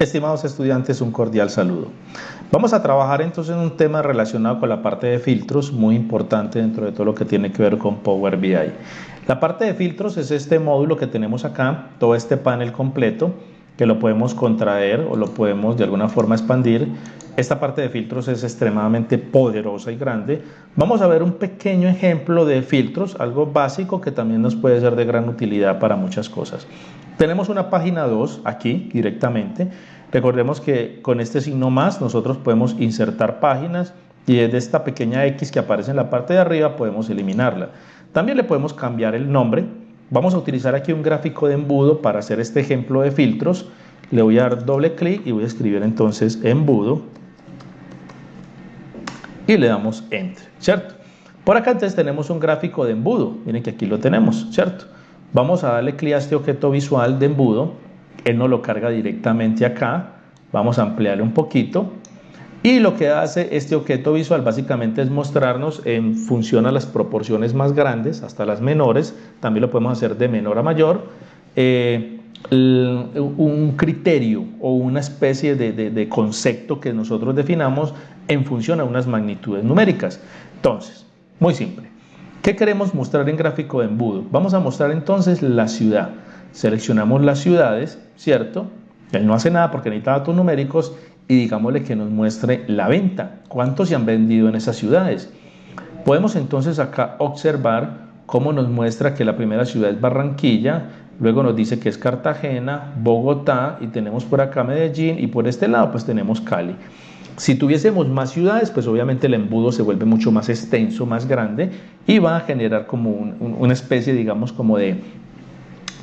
Estimados estudiantes, un cordial saludo. Vamos a trabajar entonces en un tema relacionado con la parte de filtros, muy importante dentro de todo lo que tiene que ver con Power BI. La parte de filtros es este módulo que tenemos acá, todo este panel completo, que lo podemos contraer o lo podemos de alguna forma expandir. Esta parte de filtros es extremadamente poderosa y grande. Vamos a ver un pequeño ejemplo de filtros, algo básico que también nos puede ser de gran utilidad para muchas cosas. Tenemos una página 2 aquí directamente. Recordemos que con este signo más nosotros podemos insertar páginas y desde esta pequeña X que aparece en la parte de arriba podemos eliminarla. También le podemos cambiar el nombre. Vamos a utilizar aquí un gráfico de embudo para hacer este ejemplo de filtros. Le voy a dar doble clic y voy a escribir entonces embudo y le damos enter, ¿cierto? Por acá entonces tenemos un gráfico de embudo. Miren que aquí lo tenemos, ¿cierto? Vamos a darle clic a este objeto visual de embudo. Él nos lo carga directamente acá. Vamos a ampliarle un poquito. Y lo que hace este objeto visual básicamente es mostrarnos en función a las proporciones más grandes hasta las menores. También lo podemos hacer de menor a mayor. Eh, un criterio o una especie de, de concepto que nosotros definamos en función a unas magnitudes numéricas. Entonces, muy simple. ¿Qué queremos mostrar en gráfico de embudo? Vamos a mostrar entonces la ciudad. Seleccionamos las ciudades, ¿cierto? Él no hace nada porque necesita datos numéricos y digámosle que nos muestre la venta. ¿Cuántos se han vendido en esas ciudades? Podemos entonces acá observar cómo nos muestra que la primera ciudad es Barranquilla, luego nos dice que es Cartagena, Bogotá y tenemos por acá Medellín y por este lado pues tenemos Cali. Si tuviésemos más ciudades, pues obviamente el embudo se vuelve mucho más extenso, más grande y va a generar como una especie, digamos, como de,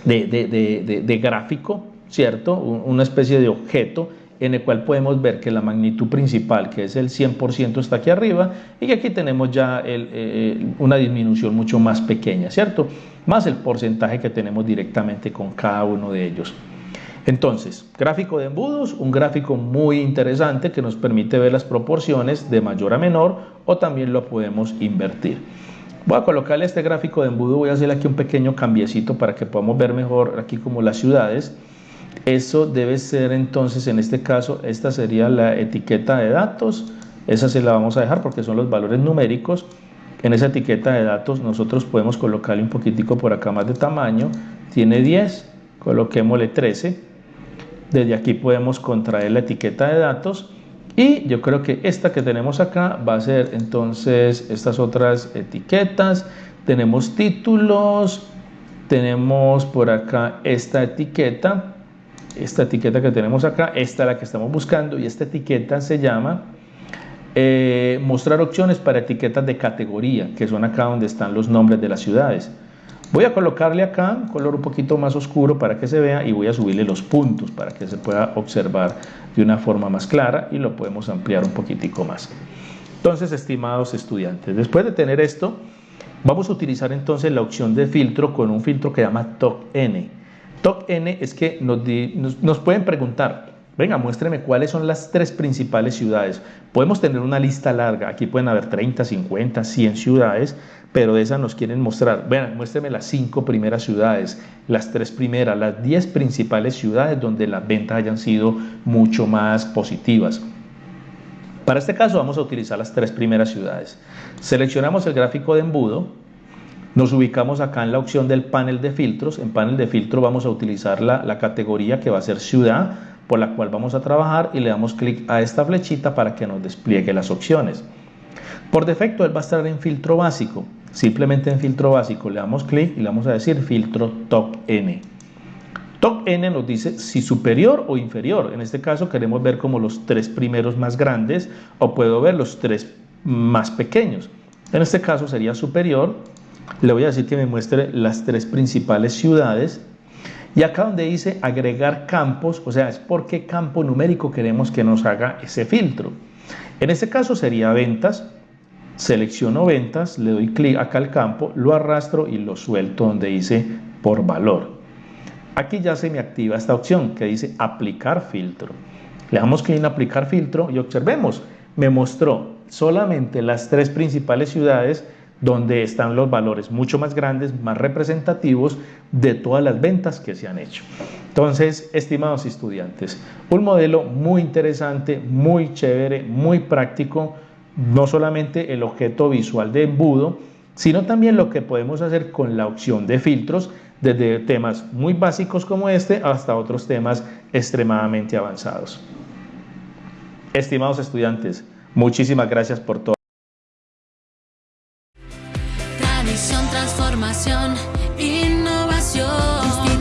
de, gráfico, ¿cierto? Una especie de objeto en el cual podemos ver que la magnitud principal, que es el 100%, está aquí arriba y que aquí tenemos ya una disminución mucho más pequeña, ¿cierto? Más el porcentaje que tenemos directamente con cada uno de ellos. Entonces, gráfico de embudos, un gráfico muy interesante que nos permite ver las proporciones de mayor a menor o también lo podemos invertir. Voy a colocarle este gráfico de embudo, voy a hacerle aquí un pequeño cambiecito para que podamos ver mejor aquí como las ciudades. Eso debe ser entonces, en este caso, esta sería la etiqueta de datos. Esa se la vamos a dejar porque son los valores numéricos. En esa etiqueta de datos nosotros podemos colocarle un poquitico por acá más de tamaño. Tiene 10, coloquémosle 13 desde aquí podemos contraer la etiqueta de datos y yo creo que esta que tenemos acá va a ser entonces estas otras etiquetas. Tenemos títulos, tenemos por acá esta etiqueta, esta etiqueta que tenemos acá, esta es la que estamos buscando y esta etiqueta se llama eh, mostrar opciones para etiquetas de categoría, que son acá donde están los nombres de las ciudades. Voy a colocarle acá un color un poquito más oscuro para que se vea y voy a subirle los puntos para que se pueda observar de una forma más clara y lo podemos ampliar un poquitico más. Entonces, estimados estudiantes, después de tener esto, vamos a utilizar entonces la opción de filtro con un filtro que llama TOC-N. TOC-N es que nos, nos pueden preguntar, Venga, muéstreme cuáles son las tres principales ciudades. Podemos tener una lista larga, aquí pueden haber 30, 50, 100 ciudades, pero de esas nos quieren mostrar. Venga, muéstreme las cinco primeras ciudades, las tres primeras, las 10 principales ciudades donde las ventas hayan sido mucho más positivas. Para este caso vamos a utilizar las tres primeras ciudades. Seleccionamos el gráfico de embudo, nos ubicamos acá en la opción del panel de filtros. En panel de filtro vamos a utilizar la, la categoría que va a ser ciudad por la cual vamos a trabajar y le damos clic a esta flechita para que nos despliegue las opciones. Por defecto él va a estar en filtro básico. Simplemente en filtro básico le damos clic y le vamos a decir filtro top N. Top N nos dice si superior o inferior. En este caso queremos ver como los tres primeros más grandes o puedo ver los tres más pequeños. En este caso sería superior. Le voy a decir que me muestre las tres principales ciudades y acá donde dice agregar campos, o sea, es por qué campo numérico queremos que nos haga ese filtro. En este caso sería ventas, selecciono ventas, le doy clic acá al campo, lo arrastro y lo suelto donde dice por valor. Aquí ya se me activa esta opción que dice aplicar filtro. Le damos clic en aplicar filtro y observemos, me mostró solamente las tres principales ciudades donde están los valores mucho más grandes, más representativos de todas las ventas que se han hecho. Entonces, estimados estudiantes, un modelo muy interesante, muy chévere, muy práctico, no solamente el objeto visual de embudo, sino también lo que podemos hacer con la opción de filtros, desde temas muy básicos como este hasta otros temas extremadamente avanzados. Estimados estudiantes, muchísimas gracias por todo. Tradición, transformación, innovación.